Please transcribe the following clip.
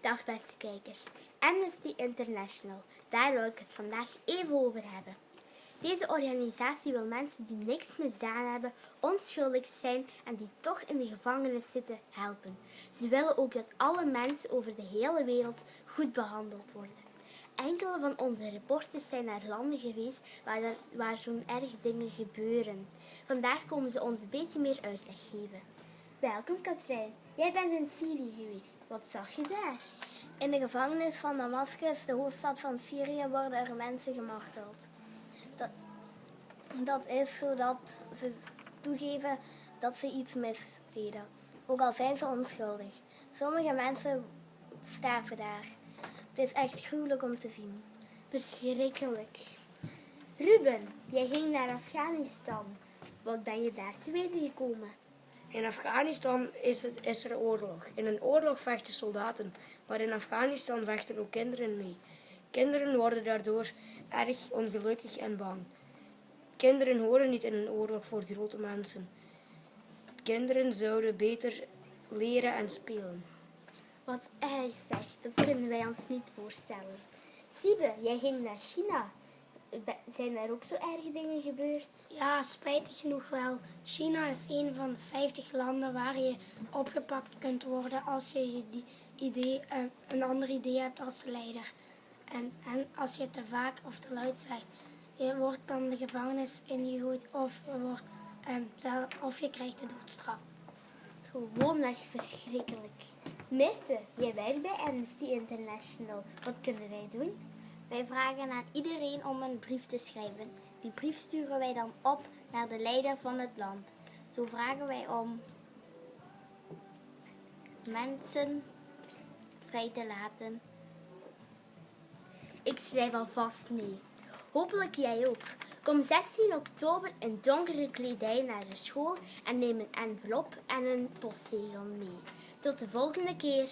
Dag beste kijkers, Amnesty International, daar wil ik het vandaag even over hebben. Deze organisatie wil mensen die niks misdaan hebben, onschuldig zijn en die toch in de gevangenis zitten helpen. Ze willen ook dat alle mensen over de hele wereld goed behandeld worden. Enkele van onze reporters zijn naar landen geweest waar, waar zo'n erg dingen gebeuren. Vandaag komen ze ons een beetje meer uitleg geven. Welkom Katrijn, jij bent in Syrië geweest. Wat zag je daar? In de gevangenis van Damascus, de hoofdstad van Syrië, worden er mensen gemarteld. Dat, dat is zodat ze toegeven dat ze iets misdeden, ook al zijn ze onschuldig. Sommige mensen sterven daar. Het is echt gruwelijk om te zien. Verschrikkelijk. Ruben, jij ging naar Afghanistan. Wat ben je daar te weten gekomen? In Afghanistan is, het, is er oorlog. In een oorlog vechten soldaten, maar in Afghanistan vechten ook kinderen mee. Kinderen worden daardoor erg ongelukkig en bang. Kinderen horen niet in een oorlog voor grote mensen. Kinderen zouden beter leren en spelen. Wat erg zeg, dat kunnen wij ons niet voorstellen. Siebe, jij ging naar China. Zijn daar ook zo erge dingen gebeurd? Ja, spijtig genoeg wel. China is een van de 50 landen waar je opgepakt kunt worden als je je die idee, eh, een ander idee hebt als leider. En, en als je te vaak of te luid zegt. Je wordt dan de gevangenis ingegooid of je, wordt, eh, zel- of je krijgt de doodstraf. Gewoonweg verschrikkelijk. Mirte, jij werkt bij Amnesty International. Wat kunnen wij doen? Wij vragen aan iedereen om een brief te schrijven. Die brief sturen wij dan op naar de leider van het land. Zo vragen wij om mensen vrij te laten. Ik schrijf alvast mee. Hopelijk jij ook. Kom 16 oktober in donkere kledij naar de school en neem een envelop en een postzegel mee. Tot de volgende keer.